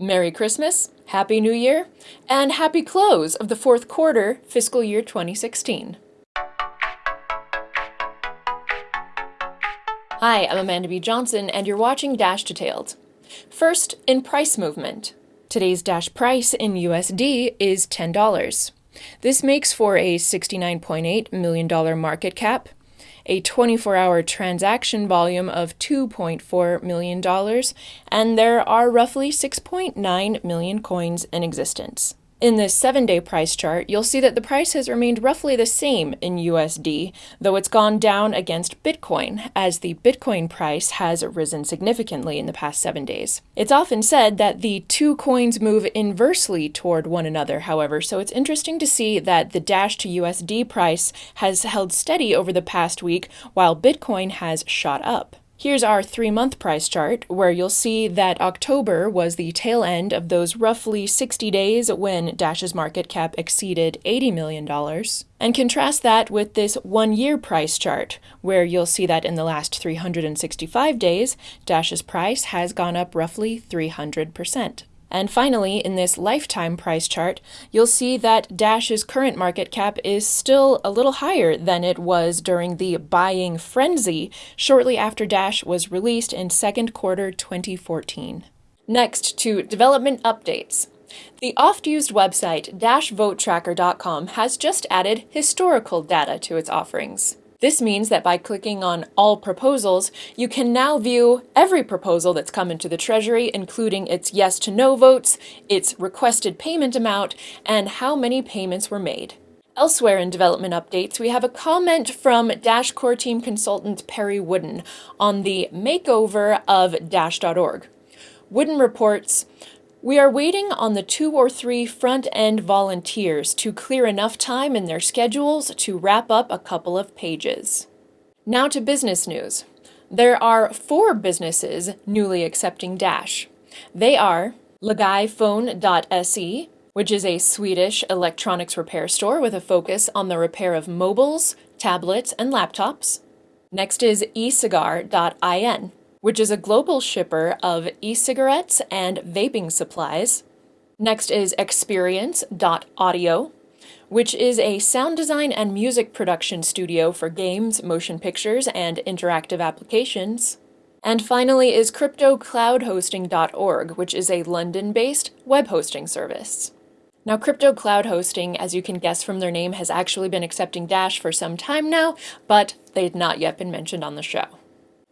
Merry Christmas, Happy New Year, and happy close of the fourth quarter fiscal year 2016. Hi, I'm Amanda B. Johnson, and you're watching Dash Detailed. First, in price movement. Today's Dash price in USD is $10. This makes for a $69.8 million market cap, a 24 hour transaction volume of $2.4 million, and there are roughly 6.9 million coins in existence. In this seven day price chart, you'll see that the price has remained roughly the same in USD, though it's gone down against Bitcoin, as the Bitcoin price has risen significantly in the past seven days. It's often said that the two coins move inversely toward one another, however, so it's interesting to see that the Dash to USD price has held steady over the past week while Bitcoin has shot up. Here's our three month price chart, where you'll see that October was the tail end of those roughly 60 days when Dash's market cap exceeded $80 million. And contrast that with this one year price chart, where you'll see that in the last 365 days, Dash's price has gone up roughly 300%. And finally, in this lifetime price chart, you'll see that Dash's current market cap is still a little higher than it was during the buying frenzy shortly after Dash was released in second quarter 2014. Next, to development updates. The oft-used website dashvotetracker.com has just added historical data to its offerings. This means that by clicking on All Proposals, you can now view every proposal that's come into the Treasury, including its yes to no votes, its requested payment amount, and how many payments were made. Elsewhere in development updates, we have a comment from Dash core team consultant Perry Woodin on the makeover of Dash.org. Woodin reports, we are waiting on the two or three front end volunteers to clear enough time in their schedules to wrap up a couple of pages. Now to business news. There are four businesses newly accepting Dash. They are Lagaiphone.se, which is a Swedish electronics repair store with a focus on the repair of mobiles, tablets, and laptops. Next is ecigar.in, which is a global shipper of e-cigarettes and vaping supplies. Next is Experience.audio, which is a sound design and music production studio for games, motion pictures, and interactive applications. And finally is CryptoCloudHosting.org, which is a London-based web hosting service. Now, Crypto Cloud Hosting, as you can guess from their name, has actually been accepting Dash for some time now, but they had not yet been mentioned on the show.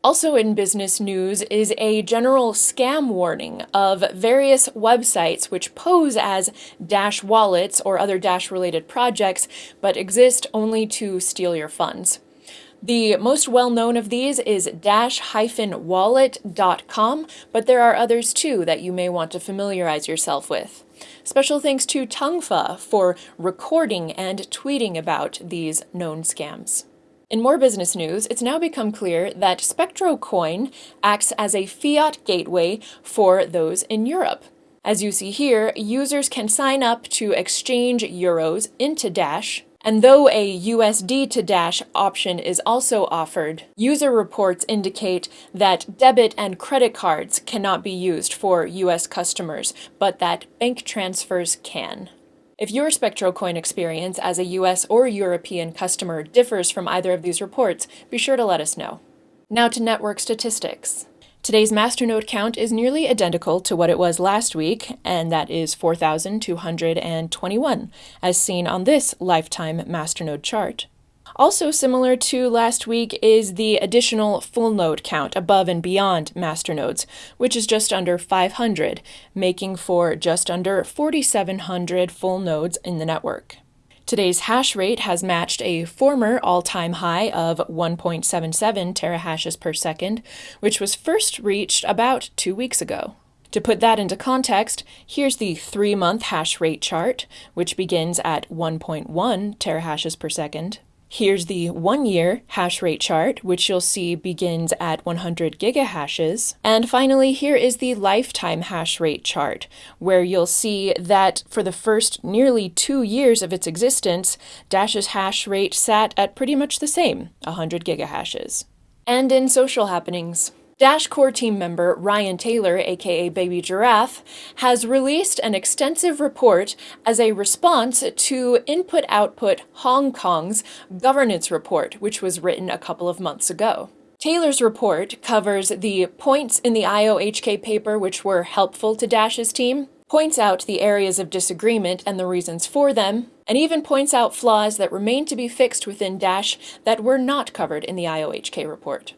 Also in business news is a general scam warning of various websites which pose as Dash wallets or other Dash related projects, but exist only to steal your funds. The most well-known of these is dash-wallet.com, but there are others too that you may want to familiarize yourself with. Special thanks to Tungfa for recording and tweeting about these known scams. In more business news, it's now become clear that SpectroCoin acts as a fiat gateway for those in Europe. As you see here, users can sign up to exchange euros into Dash, and though a USD to Dash option is also offered, user reports indicate that debit and credit cards cannot be used for US customers, but that bank transfers can. If your SpectroCoin experience as a US or European customer differs from either of these reports, be sure to let us know. Now to network statistics. Today's masternode count is nearly identical to what it was last week, and that is 4,221, as seen on this lifetime masternode chart. Also similar to last week is the additional full node count above and beyond master nodes, which is just under 500, making for just under 4,700 full nodes in the network. Today's hash rate has matched a former all-time high of 1.77 terahashes per second, which was first reached about two weeks ago. To put that into context, here's the three-month hash rate chart, which begins at 1.1 terahashes per second. Here's the one-year hash rate chart, which you'll see begins at 100 gigahashes. And finally, here is the lifetime hash rate chart, where you'll see that for the first nearly two years of its existence, Dash's hash rate sat at pretty much the same, 100 gigahashes. And in social happenings, Dash core team member Ryan Taylor, aka Baby Giraffe, has released an extensive report as a response to Input Output Hong Kong's governance report, which was written a couple of months ago. Taylor's report covers the points in the IOHK paper which were helpful to Dash's team, points out the areas of disagreement and the reasons for them, and even points out flaws that remain to be fixed within Dash that were not covered in the IOHK report.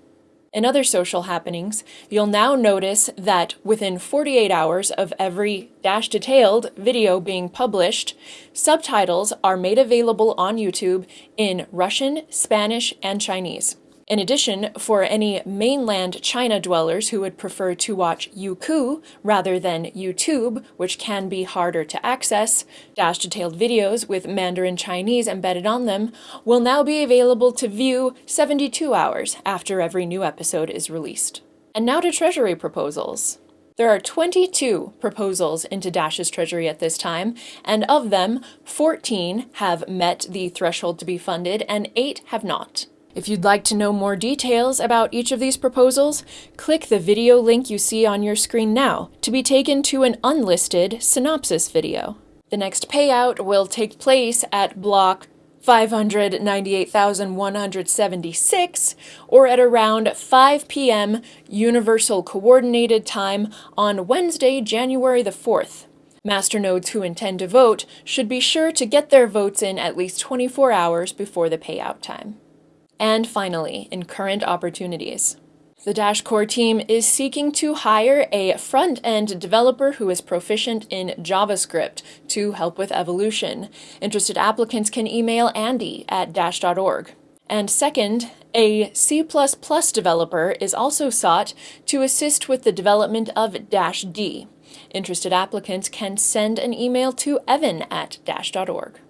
In other social happenings, you'll now notice that within 48 hours of every Dash Detailed video being published, subtitles are made available on YouTube in Russian, Spanish, and Chinese. In addition, for any mainland China dwellers who would prefer to watch Youku rather than YouTube, which can be harder to access, Dash detailed videos with Mandarin Chinese embedded on them will now be available to view 72 hours after every new episode is released. And now to Treasury proposals. There are 22 proposals into Dash's treasury at this time, and of them, 14 have met the threshold to be funded and 8 have not. If you'd like to know more details about each of these proposals, click the video link you see on your screen now to be taken to an unlisted synopsis video. The next payout will take place at block 598,176 or at around 5 p.m. Universal Coordinated Time on Wednesday, January the 4th. Masternodes who intend to vote should be sure to get their votes in at least 24 hours before the payout time. And finally, in current opportunities. The Dash Core team is seeking to hire a front-end developer who is proficient in JavaScript to help with evolution. Interested applicants can email Andy at dash.org. And second, a C++ developer is also sought to assist with the development of Dash D. Interested applicants can send an email to evan at dash.org.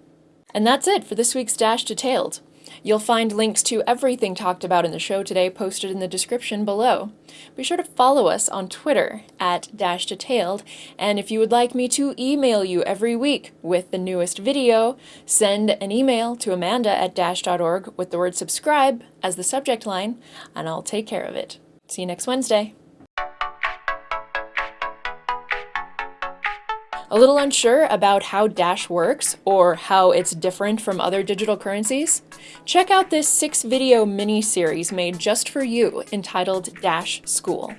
And that's it for this week's Dash Detailed. You'll find links to everything talked about in the show today posted in the description below. Be sure to follow us on Twitter at Dash Detailed, and if you would like me to email you every week with the newest video, send an email to amanda at dash.org with the word subscribe as the subject line, and I'll take care of it. See you next Wednesday. A little unsure about how Dash works or how it's different from other digital currencies? Check out this six video mini series made just for you entitled Dash School.